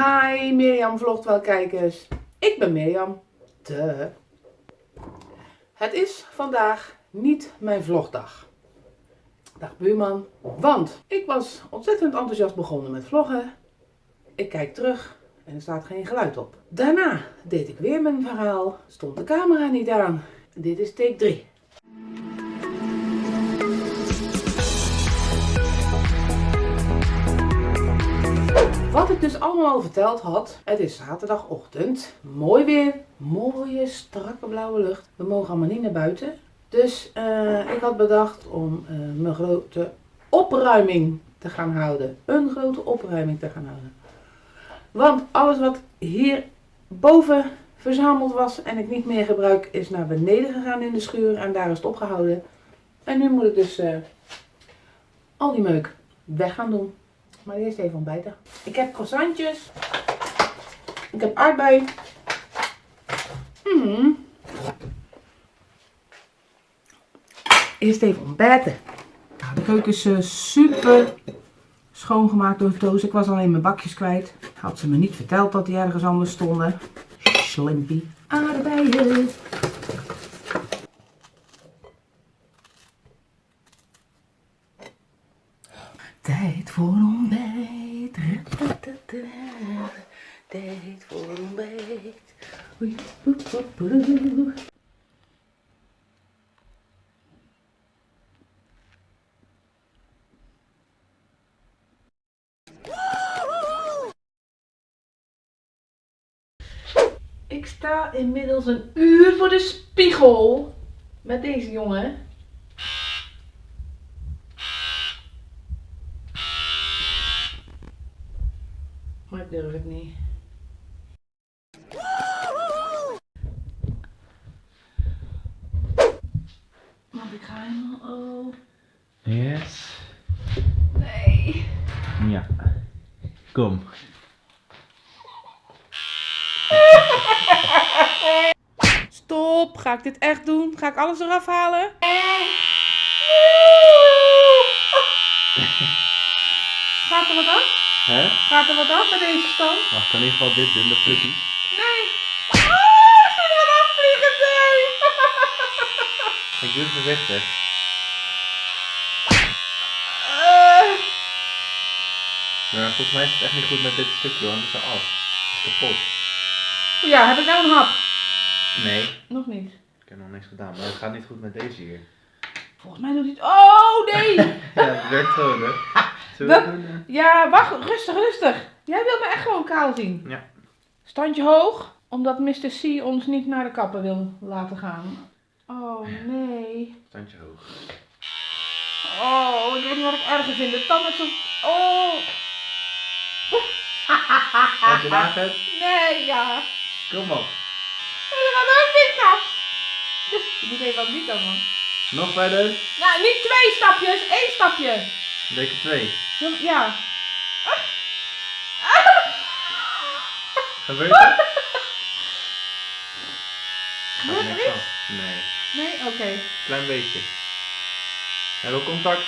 Hi Mirjam vlogt wel kijkers. Ik ben Mirjam. De. Het is vandaag niet mijn vlogdag. Dag buurman. Want ik was ontzettend enthousiast begonnen met vloggen. Ik kijk terug en er staat geen geluid op. Daarna deed ik weer mijn verhaal. Stond de camera niet aan. Dit is take 3. Allemaal al verteld had, het is zaterdagochtend. Mooi weer, mooie strakke blauwe lucht. We mogen allemaal niet naar buiten. Dus uh, ik had bedacht om uh, mijn grote opruiming te gaan houden. Een grote opruiming te gaan houden. Want alles wat hier boven verzameld was en ik niet meer gebruik, is naar beneden gegaan in de schuur en daar is het opgehouden. En nu moet ik dus uh, al die meuk weg gaan doen. Maar eerst even ontbijten. Ik heb croissantjes. Ik heb aardbei. Mm. Eerst even ontbijten. Nou, de keuken is uh, super schoongemaakt door Toos. Ik was alleen mijn bakjes kwijt. Had ze me niet verteld dat die ergens anders stonden. Slimpy. Aardbeien. Tijd voor ontbijt. Tijd voor ontbijt. Ik sta inmiddels een uur voor de spiegel met deze jongen. Maar ik durf het niet. Want ik ga helemaal oh. Yes. Nee. Ja. Kom. Stop. Ga ik dit echt doen? Ga ik alles eraf halen? Gaat er wat af? Hè? Gaat er wat af met deze stand? Wacht, kan in ieder geval dit doen, de flukkie. Nee. Oh, ik er afvliegen, nee. Ik doe het voorzichtig. Maar volgens mij is het echt niet goed met dit stukje want het is er af. Het is kapot. ja, heb ik nou een hap? Nee, Nog niet. ik heb nog niks gedaan, maar het gaat niet goed met deze hier. Volgens mij doet hij het. Oh, nee. Ja, het werkt gewoon hè. We ja, wacht. Rustig, rustig. Jij wilt me echt gewoon kaal zien. Ja. Standje hoog, omdat Mr. C ons niet naar de kapper wil laten gaan. Oh, nee. Standje hoog. Oh, ik weet niet wat ik erger vind. De tanden zo... Oh. Als je hebt, Nee, ja. kom op. Er gaat ook niks af. Je moet even wat niet dan, man. Nog verder. Nou, niet twee stapjes, één stapje. Lekker twee. Ja. Gebeurt het? Gebeurt er iets? Nee, Nee, oké. klein beetje. Hebben we contact?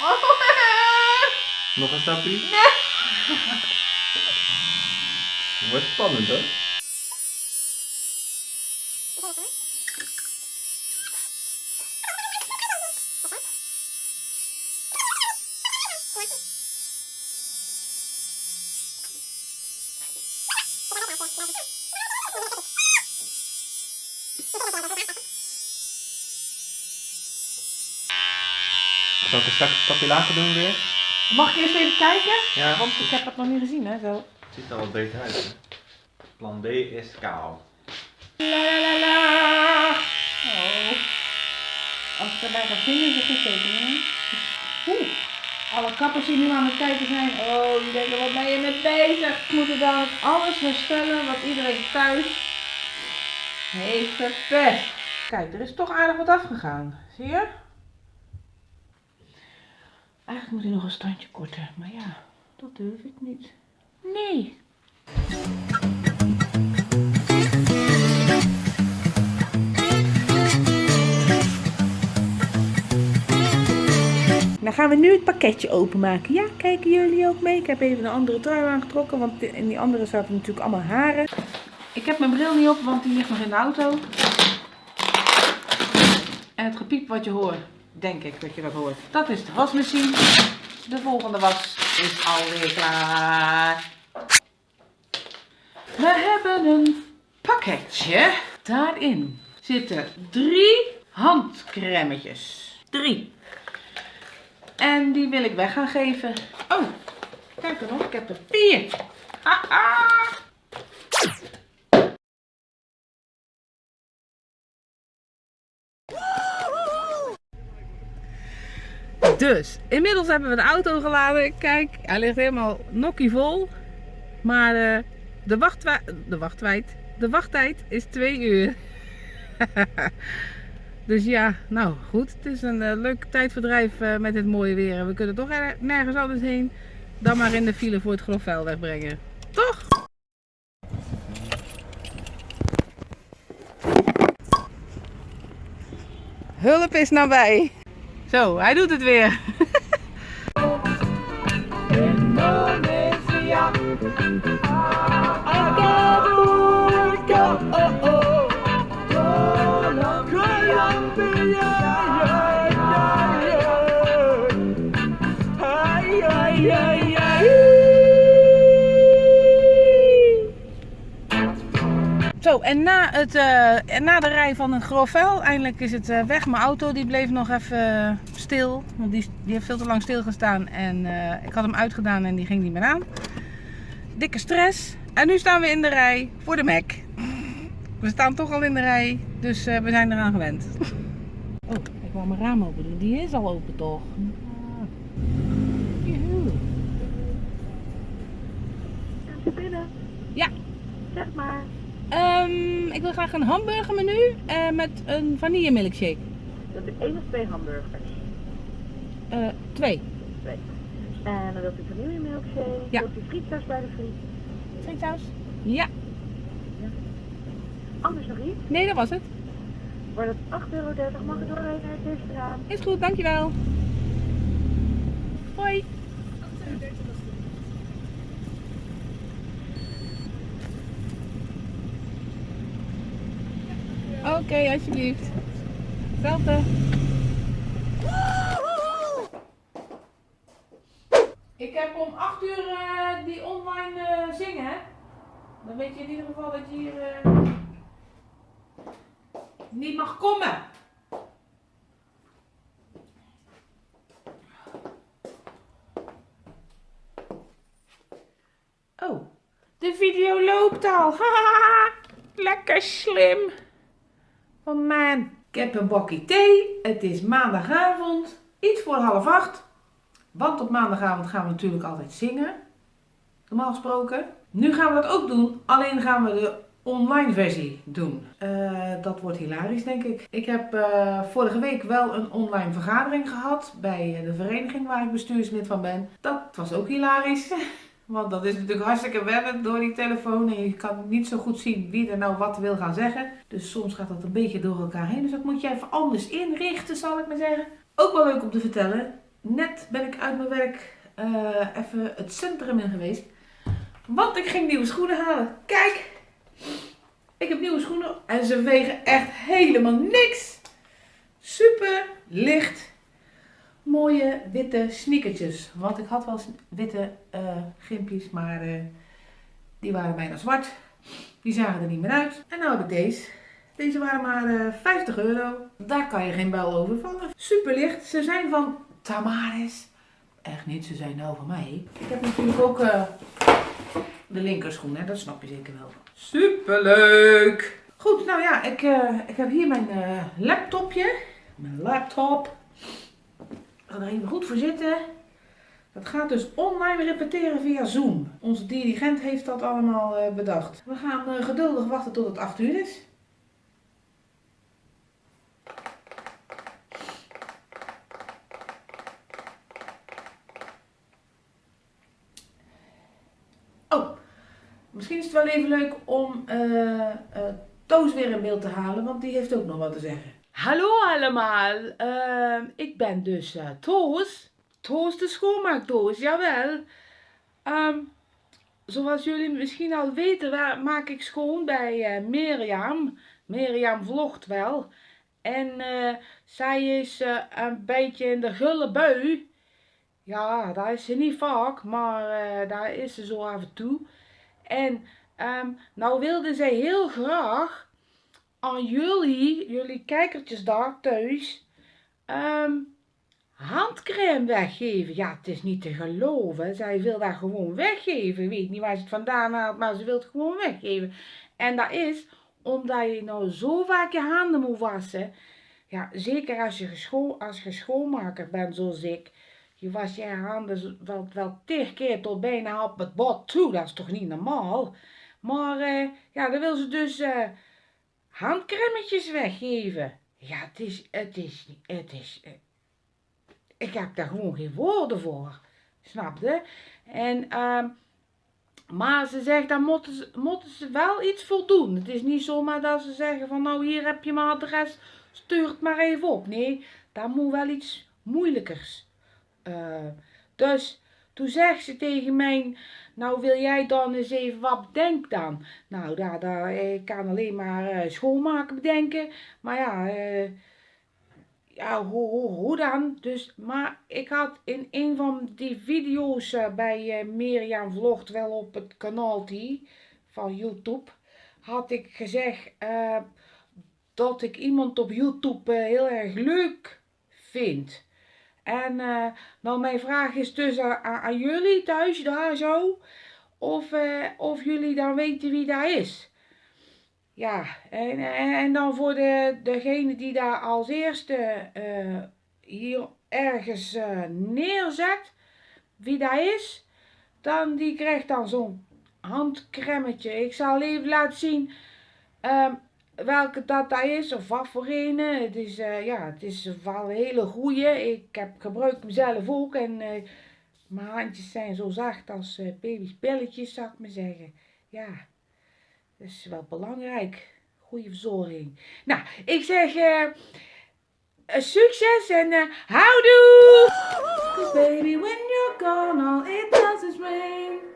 Oh. Nog een stapje? Nee. Het wordt spannend hoor. Zal ik stapje lager doen weer? Mag ik eerst even kijken? Ja. Want ik heb het nog niet gezien, hè, zo. Het ziet er wel beter uit. Hè? Plan B is kaal. La la la la. Oh. Als ik erbij ga zingen, is het goed tekenen. Oeh. Alle kappers die nu aan het kijken zijn, oh, die denken, wat ben je mee bezig? Ik moet er dan alles herstellen wat iedereen thuis heeft verpest. Kijk, er is toch aardig wat afgegaan. Zie je? Eigenlijk moet hij nog een standje korter, maar ja, dat durf ik niet. Nee. gaan we nu het pakketje openmaken. Ja, kijken jullie ook mee? Ik heb even een andere trui aangetrokken, want in die andere zaten natuurlijk allemaal haren. Ik heb mijn bril niet op, want die ligt nog in de auto. En het gepiep wat je hoort, denk ik dat je dat hoort. Dat is de wasmachine. De volgende was is alweer klaar. We hebben een pakketje. Daarin zitten drie handcremetjes. Drie. En die wil ik weg gaan geven. Oh, kijk er nog, ik heb er vier. Haha. Dus, inmiddels hebben we de auto geladen. Kijk, hij ligt helemaal nokkie vol. Maar uh, de, de de wachttijd is twee uur. dus ja, nou goed. Het is een uh, leuk tijdverdrijf uh, met dit mooie weer. We kunnen toch nergens anders heen dan maar in de file voor het grofvuil wegbrengen. Toch? Hulp is nabij. Zo, hij doet het weer. Indonesia. Zo, en na, het, uh, na de rij van een grovel, eindelijk is het uh, weg. Mijn auto die bleef nog even stil, want die, die heeft veel te lang stilgestaan. En ik had hem uitgedaan en die ging niet meer aan. Dikke stress. En nu staan we in de rij voor de Mac. We staan toch al in de rij, dus we zijn eraan gewend. Oh, ik wou mijn raam open doen. Die is al open toch? binnen. Ja. Zeg maar. Um, ik wil graag een hamburgermenu uh, met een vanille milkshake. Dat is één of twee hamburgers? Uh, twee. Twee. En dan wilt u vanille milkshake. Ja. Wilt u frietsaus bij de friet? Frietsaus? Ja. ja. Anders nog iets? Nee, dat was het. Wordt het 8,30 euro. Mag ik doorrijden naar het eerste raam? Is goed, dankjewel. Hoi. Okay, alsjeblieft. Hetzelfde. Ik heb om 8 uur uh, die online uh, zingen. Dan weet je in ieder geval dat je hier uh, niet mag komen. Oh, de video loopt al. Lekker slim. Van mijn. Ik heb een bakje thee. Het is maandagavond. Iets voor half acht. Want op maandagavond gaan we natuurlijk altijd zingen. Normaal gesproken. Nu gaan we dat ook doen. Alleen gaan we de online versie doen. Uh, dat wordt hilarisch denk ik. Ik heb uh, vorige week wel een online vergadering gehad. Bij de vereniging waar ik bestuurslid van ben. Dat was ook hilarisch. Want dat is natuurlijk hartstikke wennen door die telefoon. En je kan niet zo goed zien wie er nou wat wil gaan zeggen. Dus soms gaat dat een beetje door elkaar heen. Dus dat moet je even anders inrichten, zal ik maar zeggen. Ook wel leuk om te vertellen. Net ben ik uit mijn werk uh, even het centrum in geweest. Want ik ging nieuwe schoenen halen. Kijk! Ik heb nieuwe schoenen en ze wegen echt helemaal niks. Super licht mooie witte sneakertjes. Want ik had wel witte uh, gimpjes, maar uh, die waren bijna zwart. Die zagen er niet meer uit. En nou heb ik deze. Deze waren maar uh, 50 euro. Daar kan je geen bel over vallen. Super licht. Ze zijn van Tamaris. Echt niet, ze zijn nou van mij. Ik heb natuurlijk ook de linkerschoen, hè? dat snap je zeker wel. Super leuk! Goed, nou ja, ik, ik heb hier mijn laptopje. Mijn laptop ga er even goed voor zitten. Dat gaat dus online repeteren via Zoom. Onze dirigent heeft dat allemaal uh, bedacht. We gaan uh, geduldig wachten tot het 8 uur is. Oh, misschien is het wel even leuk om uh, Toos weer in beeld te halen, want die heeft ook nog wat te zeggen. Hallo allemaal, uh, ik ben dus uh, Toos Toast de schoonmaakdoos, jawel. Ehm, zoals jullie misschien al weten, maak ik schoon bij uh, Mirjam. Mirjam vlogt wel. En uh, zij is een beetje in de gulle bui. Ja, daar is ze niet vaak, maar daar is ze zo af en toe. En um, nou wilde zij heel graag aan jullie, jullie kijkertjes daar thuis, um, handcrème weggeven. Ja, het is niet te geloven. Zij wil dat gewoon weggeven. Weet niet waar ze het vandaan haalt, maar ze wil het gewoon weggeven. En dat is omdat je nou zo vaak je handen moet wassen. Ja, zeker als je, als je schoonmaker bent zoals ik. Je was je handen wel, wel tig keer tot bijna op het bot toe. Dat is toch niet normaal? Maar uh, ja, dan wil ze dus uh, handcremetjes weggeven. Ja, het is, het is, het is, uh, ik heb daar gewoon geen woorden voor. Snapte? En, uh, maar ze zegt, daar moeten ze, ze wel iets voor doen. Het is niet zomaar dat ze zeggen van, nou hier heb je mijn adres, stuur het maar even op. Nee, daar moet wel iets moeilijkers. Uh, dus toen zegt ze tegen mij, nou wil jij dan eens even wat bedenken dan? Nou, daar, daar, ik kan alleen maar uh, schoonmaken bedenken. Maar ja, uh, ja, hoe, hoe, hoe dan? Dus, maar ik had in een van die video's bij Mirjam Vlogt, wel op het kanaal die van YouTube, had ik gezegd dat ik iemand op YouTube heel erg leuk vind. En nou mijn vraag is dus aan, jullie thuis daar zo, of, of jullie dan weten wie dat is. Ja, en, en, dan voor de, degene die daar als eerste uh, hier ergens uh, neerzet, wie dat is, dan die krijgt dan zo'n handcremmetje. Ik zal even laten zien uh, welke dat, dat is of wat voor. Het is, uh, ja, het is wel een hele goeie. Ik heb gebruik hem zelf ook en mijn handjes zijn zo zacht als baby's belletjes, zou ik maar zeggen. Ja. Dat is wel belangrijk. Goede verzorging. Nou, ik zeg succes en houdoe! Baby, when you're gone, it does rain.